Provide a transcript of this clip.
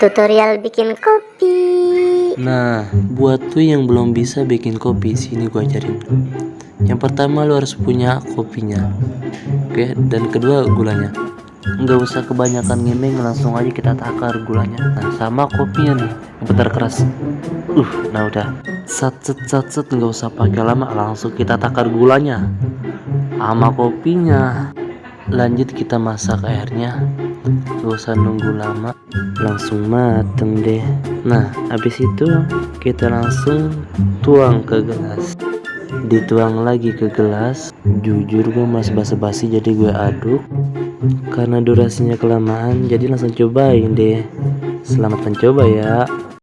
tutorial bikin kopi Nah, buat tuh yang belum bisa bikin kopi, sini gua ajarin. Yang pertama lu harus punya kopinya. Oke, dan kedua gulanya. Nggak usah kebanyakan ngemeng, langsung aja kita takar gulanya. Nah, sama kopinya nih, bentar keras. Uh, nah udah. Sat set sat set nggak usah pakai lama, langsung kita takar gulanya. Sama kopinya. Lanjut kita masak airnya. Gak usah nunggu lama. Langsung mateng deh. Nah habis itu kita langsung tuang ke gelas. Dituang lagi ke gelas. Jujur gue mas basa-basi jadi gue aduk. Karena durasinya kelamaan jadi langsung cobain deh. Selamat mencoba ya